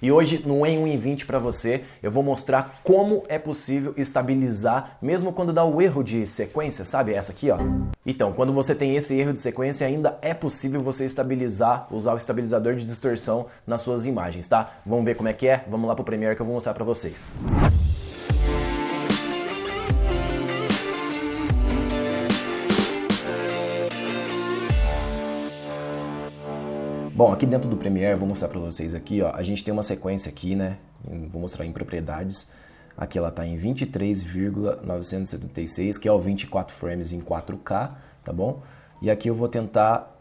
E hoje no Em 1 em 20 para você, eu vou mostrar como é possível estabilizar mesmo quando dá o erro de sequência, sabe? Essa aqui, ó. Então, quando você tem esse erro de sequência, ainda é possível você estabilizar, usar o estabilizador de distorção nas suas imagens, tá? Vamos ver como é que é? Vamos lá pro Premiere que eu vou mostrar para vocês. Bom, aqui dentro do Premiere, vou mostrar para vocês aqui, ó, a gente tem uma sequência aqui, né? Vou mostrar em propriedades. Aqui ela está em 23,976, que é o 24 frames em 4K, tá bom? E aqui eu vou tentar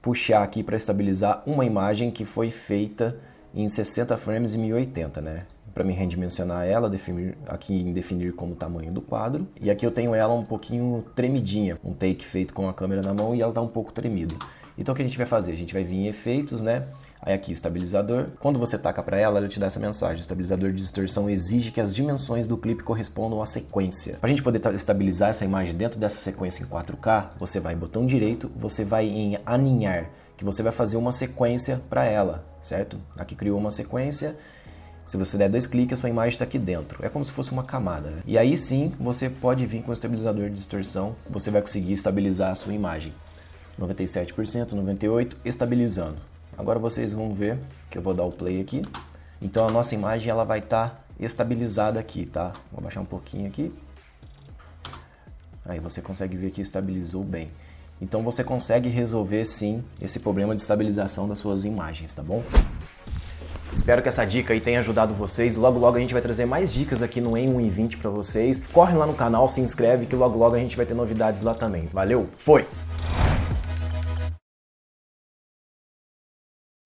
puxar aqui para estabilizar uma imagem que foi feita em 60 frames e 1080, né? Para me redimensionar ela, definir, aqui em definir como tamanho do quadro. E aqui eu tenho ela um pouquinho tremidinha, um take feito com a câmera na mão e ela está um pouco tremida. Então o que a gente vai fazer? A gente vai vir em efeitos, né? Aí aqui, estabilizador. Quando você taca para ela, ela te dá essa mensagem. Estabilizador de distorção exige que as dimensões do clipe correspondam à sequência. Para a gente poder estabilizar essa imagem dentro dessa sequência em 4K, você vai botão direito, você vai em aninhar, que você vai fazer uma sequência para ela, certo? Aqui criou uma sequência. Se você der dois cliques, a sua imagem está aqui dentro. É como se fosse uma camada. Né? E aí sim, você pode vir com o estabilizador de distorção, você vai conseguir estabilizar a sua imagem. 97%, 98%, estabilizando. Agora vocês vão ver que eu vou dar o play aqui. Então a nossa imagem ela vai estar tá estabilizada aqui, tá? Vou baixar um pouquinho aqui. Aí você consegue ver que estabilizou bem. Então você consegue resolver sim esse problema de estabilização das suas imagens, tá bom? Espero que essa dica aí tenha ajudado vocês. Logo logo a gente vai trazer mais dicas aqui no Em 1 em 20 para vocês. Corre lá no canal, se inscreve que logo logo a gente vai ter novidades lá também. Valeu, foi!